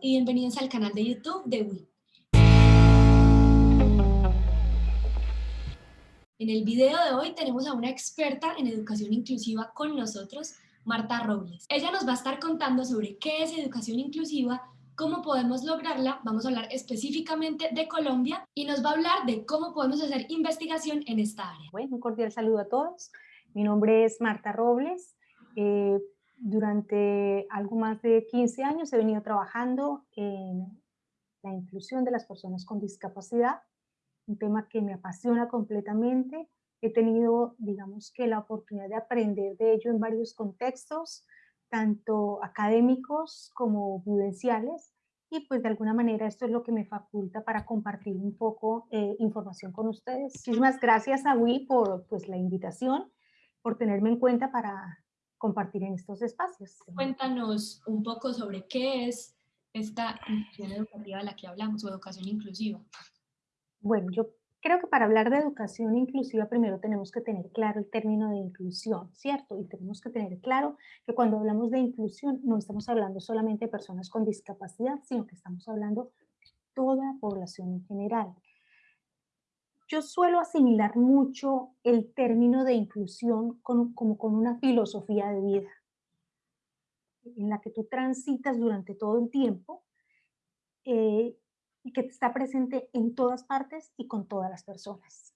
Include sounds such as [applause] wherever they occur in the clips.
Y bienvenidos al canal de YouTube de WIP. En el video de hoy tenemos a una experta en educación inclusiva con nosotros, Marta Robles. Ella nos va a estar contando sobre qué es educación inclusiva, cómo podemos lograrla, vamos a hablar específicamente de Colombia y nos va a hablar de cómo podemos hacer investigación en esta área. Bueno, un cordial saludo a todos. Mi nombre es Marta Robles. Eh, durante algo más de 15 años he venido trabajando en la inclusión de las personas con discapacidad, un tema que me apasiona completamente. He tenido, digamos que la oportunidad de aprender de ello en varios contextos, tanto académicos como vivenciales, y pues de alguna manera esto es lo que me faculta para compartir un poco eh, información con ustedes. Muchísimas gracias a WI por pues, la invitación, por tenerme en cuenta para compartir en estos espacios. Cuéntanos un poco sobre qué es esta inclusión educativa de la que hablamos, o educación inclusiva. Bueno, yo creo que para hablar de educación inclusiva primero tenemos que tener claro el término de inclusión, ¿cierto? Y tenemos que tener claro que cuando hablamos de inclusión no estamos hablando solamente de personas con discapacidad, sino que estamos hablando de toda la población en general. Yo suelo asimilar mucho el término de inclusión como con una filosofía de vida, en la que tú transitas durante todo el tiempo eh, y que está presente en todas partes y con todas las personas.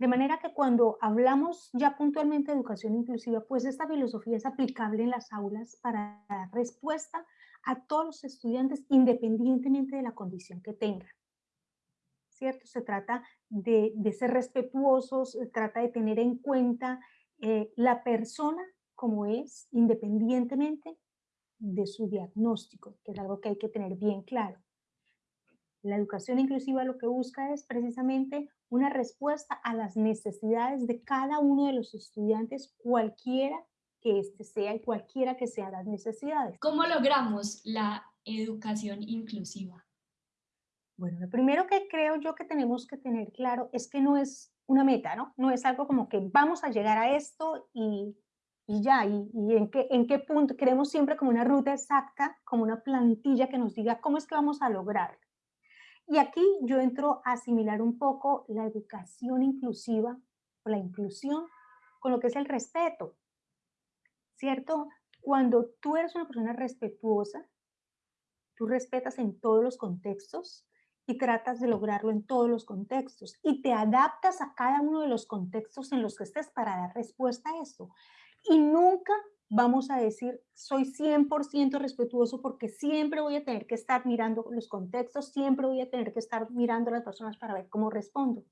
De manera que cuando hablamos ya puntualmente de educación inclusiva, pues esta filosofía es aplicable en las aulas para dar respuesta a todos los estudiantes independientemente de la condición que tengan. ¿Cierto? Se trata de, ser respetuosos, se trata de tener en cuenta eh, la persona como es, independientemente de su diagnóstico, que es algo que hay que tener bien claro. La educación inclusiva lo que busca es precisamente una respuesta a las necesidades de cada uno de los estudiantes, cualquiera que éste sea y cualquiera que sean las necesidades. ¿Cómo logramos la educación inclusiva? Bueno, lo primero que creo yo que tenemos que tener claro es que no es una meta, ¿no? No es algo como que vamos a llegar a esto y, ya, y, en, qué, en qué punto, queremos siempre como una ruta exacta, como una plantilla que nos diga cómo es que vamos a lograr. Y aquí yo entro a asimilar un poco la educación inclusiva o la inclusión con lo que es el respeto, ¿cierto? Cuando tú eres una persona respetuosa, tú respetas en todos los contextos, y tratas de lograrlo en todos los contextos y te adaptas a cada uno de los contextos en los que estés para dar respuesta a esto. Y nunca vamos a decir, soy 100% respetuoso porque siempre voy a tener que estar mirando los contextos, siempre voy a tener que estar mirando a las personas para ver cómo respondo.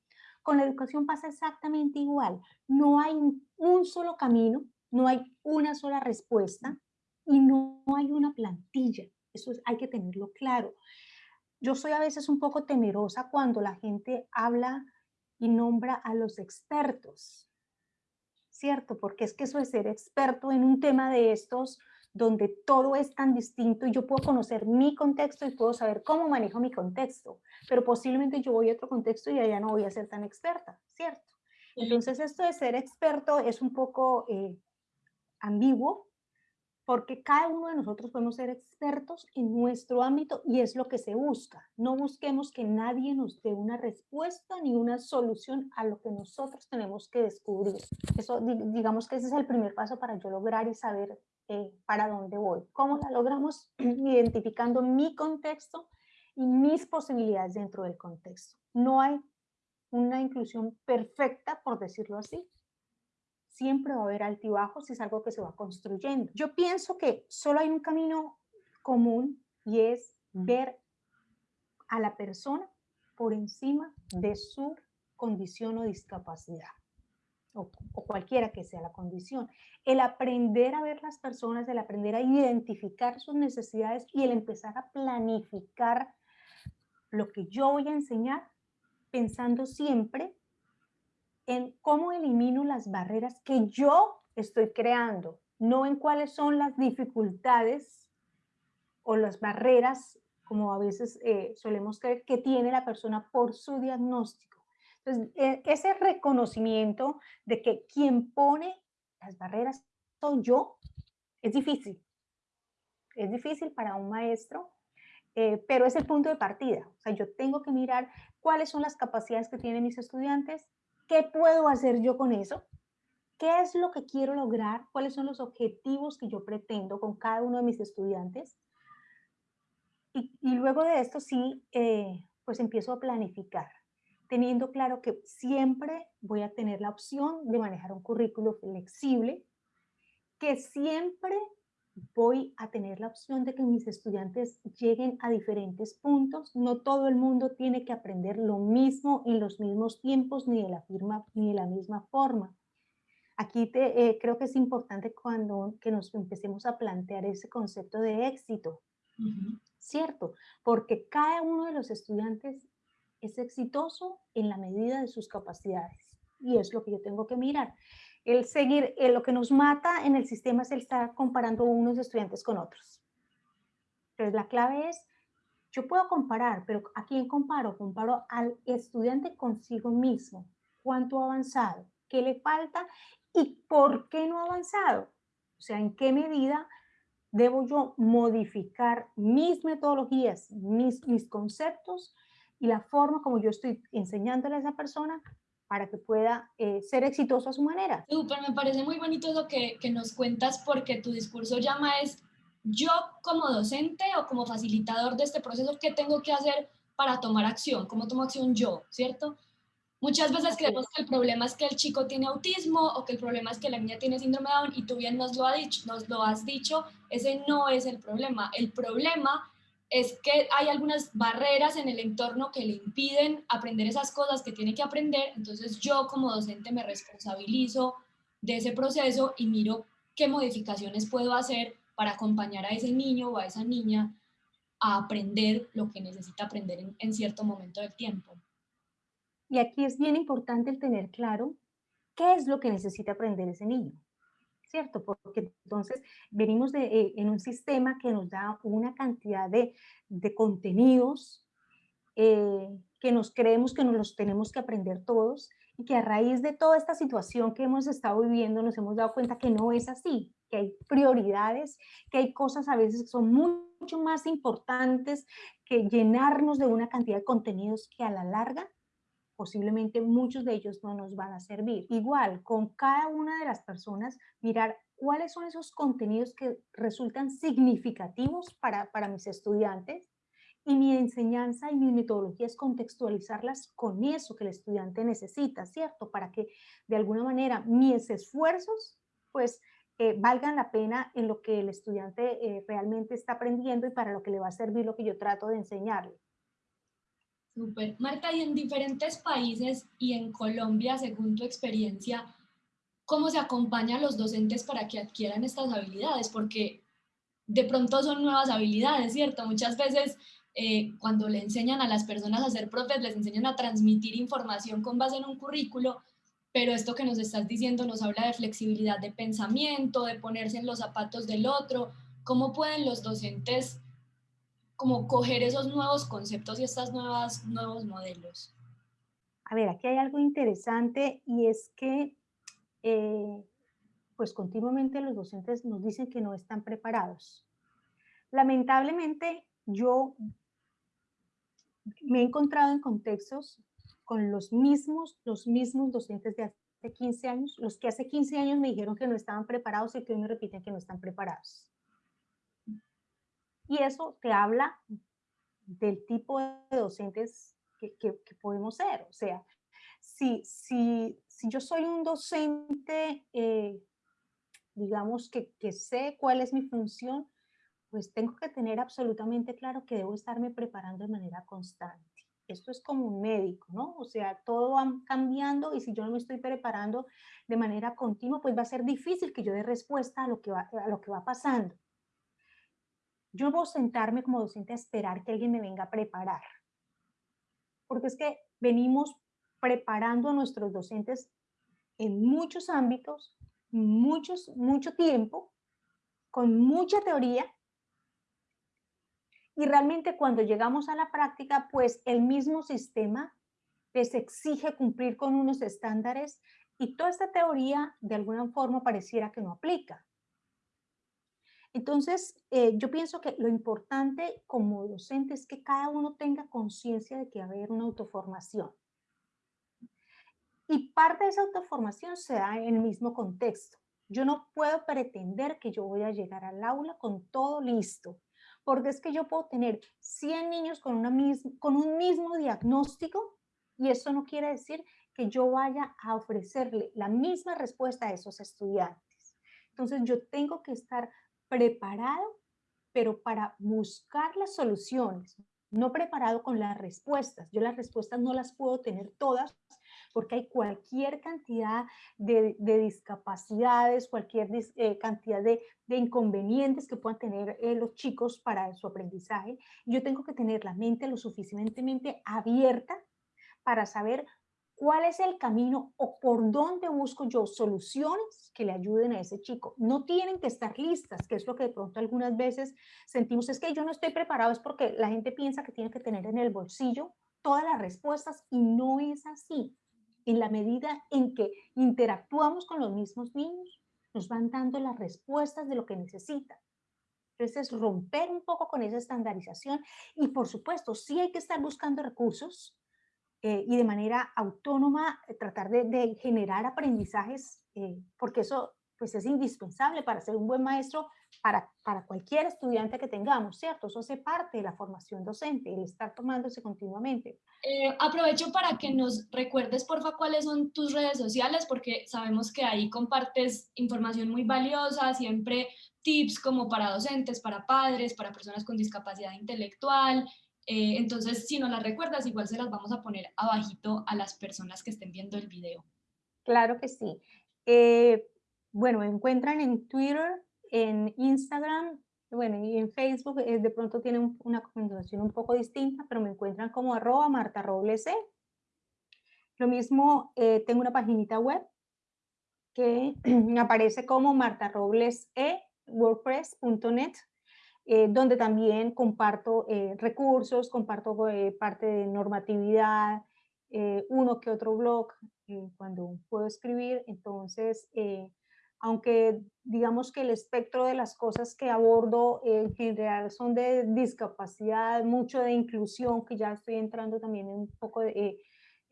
Con la educación pasa exactamente igual. No hay un solo camino, no hay una sola respuesta y no hay una plantilla. Eso hay que tenerlo claro. Yo soy a veces un poco temerosa cuando la gente habla y nombra a los expertos, ¿cierto? Porque es que eso de ser experto en un tema de estos, donde todo es tan distinto y yo puedo conocer mi contexto y puedo saber cómo manejo mi contexto, pero posiblemente yo voy a otro contexto y allá no voy a ser tan experta, ¿cierto? Entonces esto de ser experto es un poco eh, ambiguo, porque cada uno de nosotros podemos ser expertos en nuestro ámbito y es lo que se busca. No busquemos que nadie nos dé una respuesta ni una solución a lo que nosotros tenemos que descubrir. Eso, digamos que ese es el primer paso para yo lograr y saber eh, para dónde voy. ¿Cómo la logramos? [clears throat] Identificando mi contexto y mis posibilidades dentro del contexto. No hay una inclusión perfecta, por decirlo así, siempre va a haber altibajos y es algo que se va construyendo. Yo pienso que solo hay un camino común y es ver a la persona por encima de su condición o discapacidad, o, o, cualquiera que sea la condición. El aprender a ver las personas, el aprender a identificar sus necesidades y el empezar a planificar lo que yo voy a enseñar, pensando siempre en cómo elimino las barreras que yo estoy creando, no en cuáles son las dificultades o las barreras, como a veces eh, solemos creer, que tiene la persona por su diagnóstico. Entonces, e, ese reconocimiento de que quien pone las barreras soy yo, es difícil. es difícil para un maestro, eh, pero es el punto de partida. O sea, yo tengo que mirar cuáles son las capacidades que tienen mis estudiantes, qué puedo hacer yo con eso, qué es lo que quiero lograr, cuáles son los objetivos que yo pretendo con cada uno de mis estudiantes. Y, luego de esto sí, eh, pues empiezo a planificar, teniendo claro que siempre voy a tener la opción de manejar un currículo flexible, que siempre voy a tener la opción de que mis estudiantes lleguen a diferentes puntos. No todo el mundo tiene que aprender lo mismo en los mismos tiempos ni de la, firma, ni de la misma forma. Aquí te, eh, creo que es importante cuando que nos empecemos a plantear ese concepto de éxito, ¿cierto? Porque cada uno de los estudiantes es exitoso en la medida de sus capacidades y es lo que yo tengo que mirar el seguir, lo que nos mata en el sistema es el estar comparando unos estudiantes con otros. Entonces la clave es, yo puedo comparar, pero ¿a quién comparo? Comparo al estudiante consigo mismo. ¿Cuánto ha avanzado? ¿Qué le falta? ¿Y por qué no ha avanzado? O sea, ¿en qué medida debo yo modificar mis metodologías, mis, mis conceptos y la forma como yo estoy enseñándole a esa persona para que pueda eh, ser exitoso a su manera. Súper, me parece muy bonito lo que, que nos cuentas porque tu discurso llama es yo como docente o como facilitador de este proceso, ¿qué tengo que hacer para tomar acción? ¿Cómo tomo acción yo? ¿Cierto? Muchas veces creemos que el problema es que el chico tiene autismo o que el problema es que la niña tiene síndrome de Down y tú bien nos lo, ha dicho, nos lo has dicho, ese no es el problema. El problema es que hay algunas barreras en el entorno que le impiden aprender esas cosas que tiene que aprender, entonces yo como docente me responsabilizo de ese proceso y miro qué modificaciones puedo hacer para acompañar a ese niño o a esa niña a aprender lo que necesita aprender en, cierto momento del tiempo. Y aquí es bien importante el tener claro qué es lo que necesita aprender ese niño. ¿Cierto? Porque entonces venimos de, eh, en un sistema que nos da una cantidad de, de contenidos eh, que nos creemos que nos los tenemos que aprender todos y que a raíz de toda esta situación que hemos estado viviendo nos hemos dado cuenta que no es así, que hay prioridades, que hay cosas a veces que son mucho más importantes que llenarnos de una cantidad de contenidos que a la larga posiblemente muchos de ellos no nos van a servir. Igual, con cada una de las personas, mirar cuáles son esos contenidos que resultan significativos para, para mis estudiantes y mi enseñanza y mis metodologías contextualizarlas con eso que el estudiante necesita, ¿cierto? Para que de alguna manera mis esfuerzos, pues, eh, valgan la pena en lo que el estudiante eh, realmente está aprendiendo y para lo que le va a servir lo que yo trato de enseñarle. Super. Marta, y en diferentes países y en Colombia, según tu experiencia, ¿cómo se acompaña a los docentes para que adquieran estas habilidades? Porque de pronto son nuevas habilidades, ¿cierto? Muchas veces eh, cuando le enseñan a las personas a ser profes, les enseñan a transmitir información con base en un currículo, pero esto que nos estás diciendo nos habla de flexibilidad de pensamiento, de ponerse en los zapatos del otro. ¿Cómo pueden los docentes como coger esos nuevos conceptos y estos nuevos modelos? A ver, aquí hay algo interesante y es que eh, pues continuamente los docentes nos dicen que no están preparados. Lamentablemente yo me he encontrado en contextos con los mismos, los mismos docentes de hace 15 años, los que hace 15 años me dijeron que no estaban preparados y que hoy me repiten que no están preparados. Y eso te habla del tipo de docentes que, podemos ser. O sea, si, si, si yo soy un docente, eh, digamos, que, que sé cuál es mi función, pues tengo que tener absolutamente claro que debo estarme preparando de manera constante. Esto es como un médico, ¿no? O sea, todo va cambiando y si yo no me estoy preparando de manera continua, pues va a ser difícil que yo dé respuesta a lo que va, a lo que va pasando. Yo voy a sentarme como docente a esperar que alguien me venga a preparar. Porque es que venimos preparando a nuestros docentes en muchos ámbitos, muchos, mucho tiempo, con mucha teoría. Y realmente cuando llegamos a la práctica, pues el mismo sistema les exige cumplir con unos estándares y toda esta teoría de alguna forma pareciera que no aplica. Entonces, eh, yo pienso que lo importante como docente es que cada uno tenga conciencia de que va a haber una autoformación. Y parte de esa autoformación se da en el mismo contexto. Yo no puedo pretender que yo voy a llegar al aula con todo listo, porque es que yo puedo tener 100 niños con, una con un mismo diagnóstico y eso no quiere decir que yo vaya a ofrecerle la misma respuesta a esos estudiantes. Entonces yo tengo que estar preparado, pero para buscar las soluciones, no preparado con las respuestas. Yo las respuestas no las puedo tener todas porque hay cualquier cantidad de, discapacidades, cualquier eh, cantidad de, inconvenientes que puedan tener eh, los chicos para su aprendizaje. Yo tengo que tener la mente lo suficientemente abierta para saber cuál es el camino o por dónde busco yo soluciones que le ayuden a ese chico. No tienen que estar listas, que es lo que de pronto algunas veces sentimos, es que yo no estoy preparado, es porque la gente piensa que tiene que tener en el bolsillo todas las respuestas y no es así. En la medida en que interactuamos con los mismos niños, nos van dando las respuestas de lo que necesitan. Entonces, romper un poco con esa estandarización y, por supuesto, sí hay que estar buscando recursos eh, y de manera autónoma eh, tratar de, generar aprendizajes, eh, porque eso pues es indispensable para ser un buen maestro para, para cualquier estudiante que tengamos, ¿cierto? Eso hace parte de la formación docente, el estar tomándose continuamente. aprovecho para que nos recuerdes, porfa, cuáles son tus redes sociales, porque sabemos que ahí compartes información muy valiosa, siempre tips como para docentes, para padres, para personas con discapacidad intelectual, eh, entonces, si no las recuerdas, igual se las vamos a poner abajito a las personas que estén viendo el video. Claro que sí. Eh, bueno, me encuentran en Twitter, en Instagram, bueno, y en Facebook eh, de pronto tiene una comunicación un poco distinta, pero me encuentran como arroba Marta. Lo mismo, tengo una paginita web que [clears throat] aparece como Marta Robles E, wordpress.net. Eh, donde también comparto eh, recursos, comparto eh, parte de normatividad, uno que otro blog cuando puedo escribir. Entonces, aunque digamos que el espectro de las cosas que abordo en general son de discapacidad, mucho de inclusión, que ya estoy entrando también en un poco de,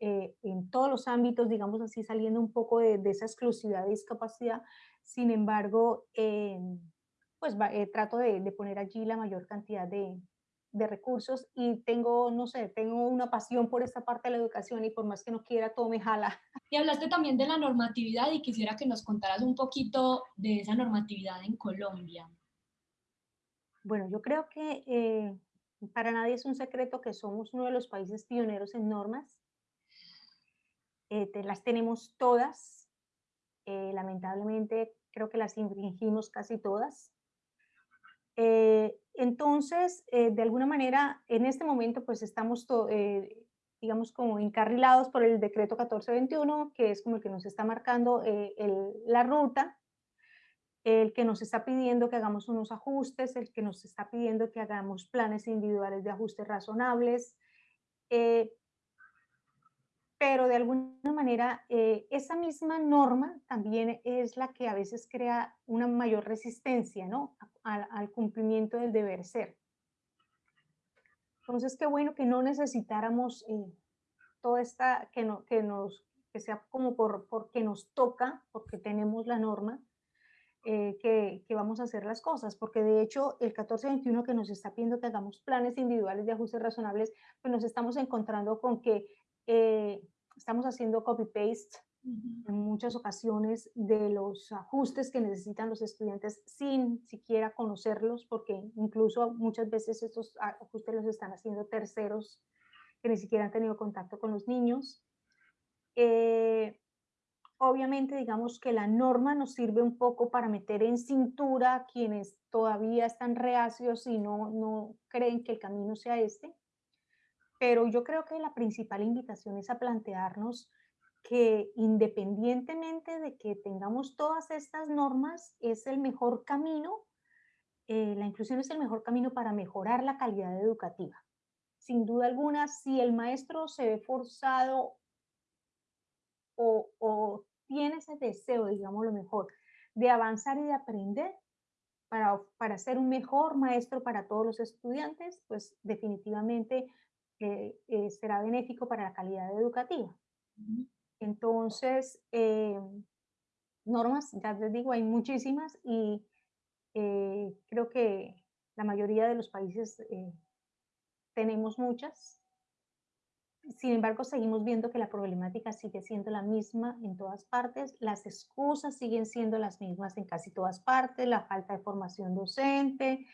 en todos los ámbitos, digamos así, saliendo un poco de, de esa exclusividad de discapacidad. Sin embargo, pues eh, trato de, poner allí la mayor cantidad de, recursos y tengo, no sé, tengo una pasión por esta parte de la educación y por más que no quiera, todo me jala. Y hablaste también de la normatividad y quisiera que nos contaras un poquito de esa normatividad en Colombia. Bueno, yo creo que eh, para nadie es un secreto que somos uno de los países pioneros en normas. Eh, las tenemos todas. lamentablemente creo que las infringimos casi todas. Eh, entonces, eh, de alguna manera, en este momento, pues estamos, eh, digamos, como encarrilados por el decreto 1421, que es como el que nos está marcando la ruta, el que nos está pidiendo que hagamos unos ajustes, el que nos está pidiendo que hagamos planes individuales de ajustes razonables, pero de alguna manera eh, esa misma norma también es la que a veces crea una mayor resistencia ¿no? Al, cumplimiento del deber ser. Entonces, qué bueno que no necesitáramos eh, toda esta, que, no, que, nos, que sea como por, porque nos toca, porque tenemos la norma, eh, que, que, vamos a hacer las cosas, porque de hecho el 1421 que nos está pidiendo que hagamos planes individuales de ajustes razonables, pues nos estamos encontrando con que estamos haciendo copy-paste en muchas ocasiones de los ajustes que necesitan los estudiantes sin siquiera conocerlos, porque incluso muchas veces estos ajustes los están haciendo terceros que ni siquiera han tenido contacto con los niños. Eh, obviamente, digamos que la norma nos sirve un poco para meter en cintura a quienes todavía están reacios y no, no creen que el camino sea este pero yo creo que la principal invitación es a plantearnos que independientemente de que tengamos todas estas normas, es el mejor camino, eh, la inclusión es el mejor camino para mejorar la calidad educativa. Sin duda alguna, si el maestro se ve forzado o, o tiene ese deseo, digamos lo mejor, de avanzar y de aprender, para, para ser un mejor maestro para todos los estudiantes, pues definitivamente eh, eh, será benéfico para la calidad educativa. Entonces, eh, normas, ya les digo, hay muchísimas y creo que la mayoría de los países tenemos muchas. Sin embargo, seguimos viendo que la problemática sigue siendo la misma en todas partes, las excusas siguen siendo las mismas en casi todas partes, la falta de formación docente,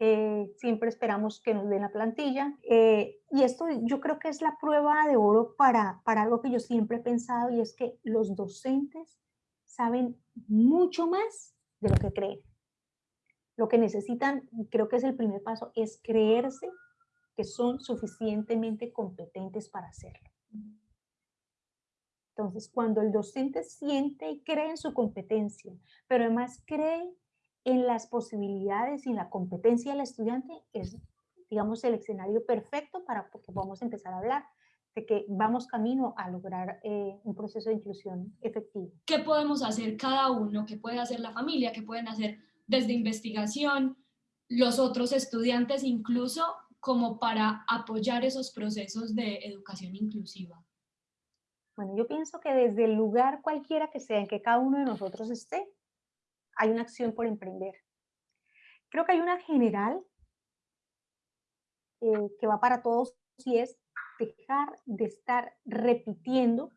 eh, siempre esperamos que nos den la plantilla. Eh, y esto yo creo que es la prueba de oro para, para algo que yo siempre he pensado y es que los docentes saben mucho más de lo que creen. Lo que necesitan, creo que es el primer paso, es creerse que son suficientemente competentes para hacerlo. Entonces, cuando el docente siente y cree en su competencia, pero además cree en las posibilidades y la competencia del estudiante, es, digamos, el escenario perfecto para que vamos a empezar a hablar de que vamos camino a lograr eh, un proceso de inclusión efectivo. ¿Qué podemos hacer cada uno? ¿Qué puede hacer la familia? ¿Qué pueden hacer desde investigación? Los otros estudiantes incluso como para apoyar esos procesos de educación inclusiva? Bueno, yo pienso que desde el lugar cualquiera que sea en que cada uno de nosotros esté, hay una acción por emprender. Creo que hay una general eh, que va para todos y es dejar de estar repitiendo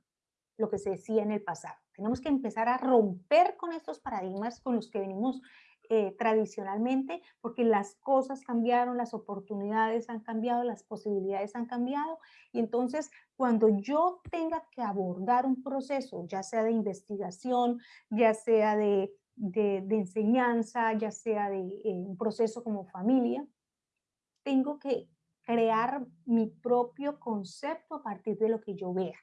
lo que se decía en el pasado. Tenemos que empezar a romper con estos paradigmas con los que venimos eh, tradicionalmente, porque las cosas cambiaron, las oportunidades han cambiado, las posibilidades han cambiado, y entonces cuando yo tenga que abordar un proceso, ya sea de investigación, ya sea de, de, enseñanza, ya sea de eh, un proceso como familia, tengo que crear mi propio concepto a partir de lo que yo vea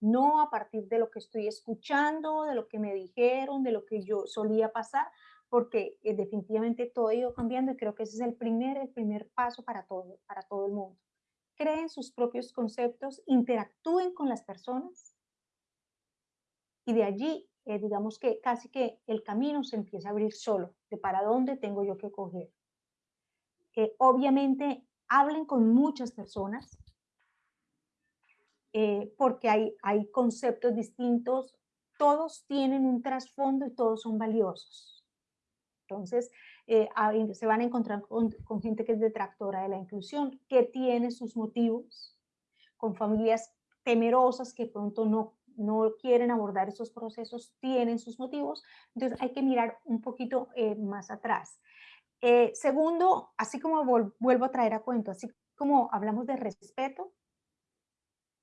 no a partir de lo que estoy escuchando, de lo que me dijeron, de lo que yo solía pasar, porque eh, definitivamente todo ha ido cambiando y creo que ese es el primer, el primer paso para todo, para todo el mundo. Creen sus propios conceptos, interactúen con las personas y de allí, eh, digamos que casi que el camino se empieza a abrir solo, de para dónde tengo yo que coger. Eh, obviamente, hablen con muchas personas, eh, porque hay, hay conceptos distintos, todos tienen un trasfondo y todos son valiosos. Entonces, eh, se van a encontrar con, gente que es detractora de la inclusión, que tiene sus motivos, con familias temerosas que pronto no, no quieren abordar esos procesos, tienen sus motivos. Entonces, hay que mirar un poquito eh, más atrás. segundo, así como vuelvo a traer a cuento, así como hablamos de respeto,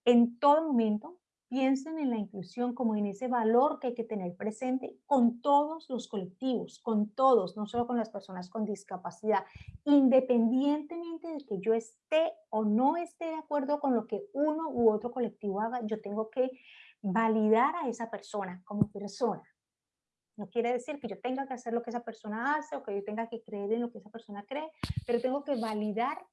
en todo momento piensen en la inclusión como en ese valor que hay que tener presente con todos los colectivos, con todos, no solo con las personas con discapacidad, independientemente de que yo esté o no esté de acuerdo con lo que uno u otro colectivo haga, yo tengo que validar a esa persona como persona. No quiere decir que yo tenga que hacer lo que esa persona hace o que yo tenga que creer en lo que esa persona cree, pero tengo que validar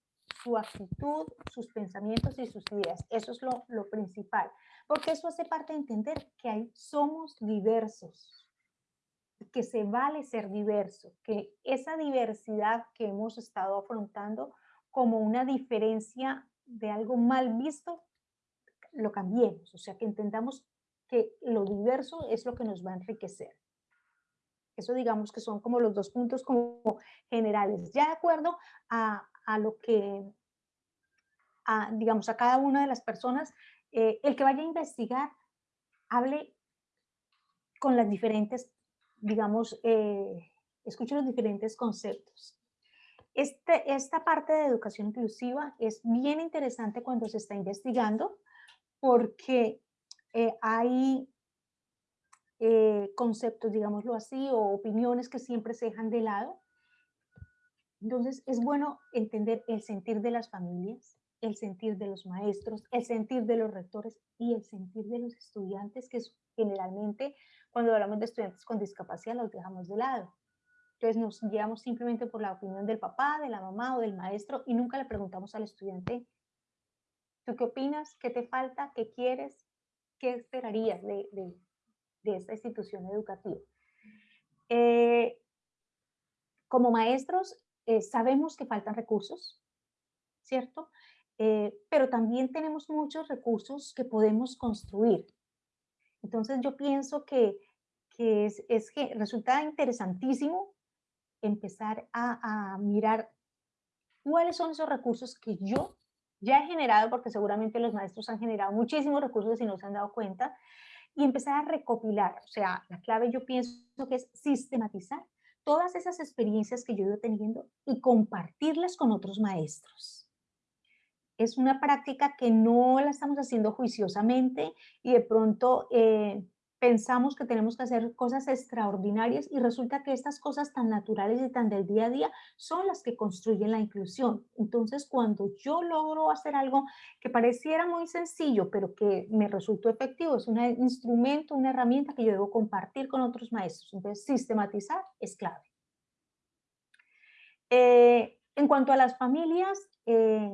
su actitud, sus pensamientos y sus ideas. Eso es lo, lo principal, porque eso hace parte de entender que hay, somos diversos, que se vale ser diverso, que esa diversidad que hemos estado afrontando como una diferencia de algo mal visto, lo cambiemos, o sea, que entendamos que lo diverso es lo que nos va a enriquecer. Eso digamos que son como los dos puntos como generales. Ya de acuerdo a, a lo que, digamos, a cada una de las personas, eh, el que vaya a investigar, hable con las diferentes, digamos, eh, escuche los diferentes conceptos. Este, esta parte de educación inclusiva es bien interesante cuando se está investigando porque eh, hay conceptos, digámoslo así, o opiniones que siempre se dejan de lado entonces, es bueno entender el sentir de las familias, el sentir de los maestros, el sentir de los rectores y el sentir de los estudiantes, que generalmente cuando hablamos de estudiantes con discapacidad los dejamos de lado. Entonces nos guiamos simplemente por la opinión del papá, de la mamá o del maestro y nunca le preguntamos al estudiante, ¿tú qué opinas? ¿Qué te falta? ¿Qué quieres? ¿Qué esperarías de, esta institución educativa? Eh, como maestros eh, sabemos que faltan recursos, ¿cierto? Eh, pero también tenemos muchos recursos que podemos construir. Entonces yo pienso que, que es, es, que resulta interesantísimo empezar a, a mirar cuáles son esos recursos que yo ya he generado, porque seguramente los maestros han generado muchísimos recursos y no se han dado cuenta, y empezar a recopilar. O sea, la clave yo pienso que es sistematizar todas esas experiencias que yo he ido teniendo y compartirlas con otros maestros. Es una práctica que no la estamos haciendo juiciosamente y de pronto eh, pensamos que tenemos que hacer cosas extraordinarias y resulta que estas cosas tan naturales y tan del día a día son las que construyen la inclusión. Entonces, cuando yo logro hacer algo que pareciera muy sencillo, pero que me resultó efectivo, es un instrumento, una herramienta que yo debo compartir con otros maestros. Entonces, sistematizar es clave. Eh, en cuanto a las familias, eh,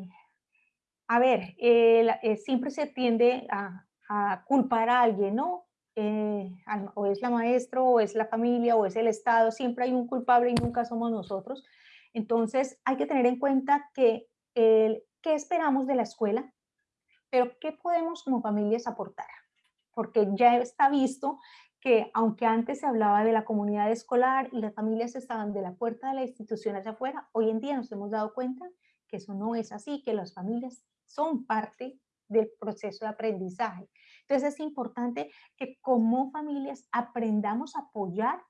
a ver, eh, siempre se tiende a, a culpar a alguien, ¿no? Eh, o es la maestra, o es la familia, o es el Estado, siempre hay un culpable y nunca somos nosotros. Entonces hay que tener en cuenta que qué esperamos de la escuela, pero qué podemos como familias aportar. Porque ya está visto que aunque antes se hablaba de la comunidad escolar y las familias estaban de la puerta de la institución hacia afuera, hoy en día nos hemos dado cuenta que eso no es así, que las familias son parte del proceso de aprendizaje. Entonces es importante que como familias aprendamos a apoyar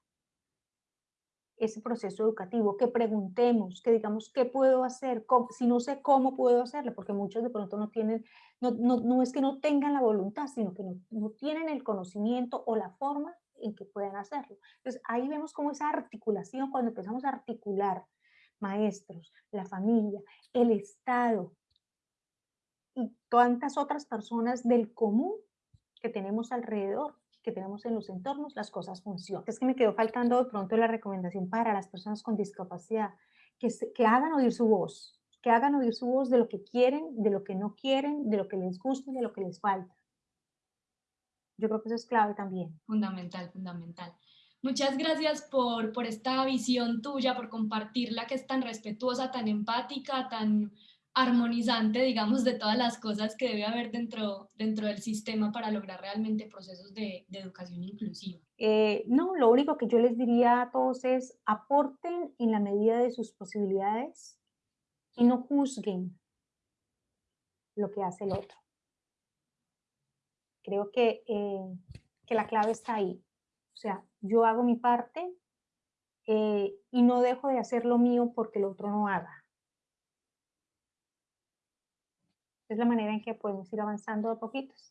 ese proceso educativo, que preguntemos, que digamos, ¿qué puedo hacer? Si no sé cómo puedo hacerlo, porque muchos de pronto no tienen, no, es que no tengan la voluntad, sino que no, no, tienen el conocimiento o la forma en que puedan hacerlo. Entonces ahí vemos cómo esa articulación, cuando empezamos a articular maestros, la familia, el Estado, y tantas otras personas del común que tenemos alrededor, que tenemos en los entornos, las cosas funcionan. Es que me quedó faltando de pronto la recomendación para las personas con discapacidad, que, que hagan oír su voz, que hagan oír su voz de lo que quieren, de lo que no quieren, de lo que les gusta y de lo que les falta. Yo creo que eso es clave también. Fundamental, fundamental. Muchas gracias por, por esta visión tuya, por compartirla que es tan respetuosa, tan empática, tan armonizante, digamos, de todas las cosas que debe haber dentro, dentro del sistema para lograr realmente procesos de, educación inclusiva? Eh, no, lo único que yo les diría a todos es aporten en la medida de sus posibilidades y no juzguen lo que hace el otro. Creo que, eh, que la clave está ahí. O sea, yo hago mi parte eh, y no dejo de hacer lo mío porque el otro no haga. Es la manera en que podemos ir avanzando a poquitos.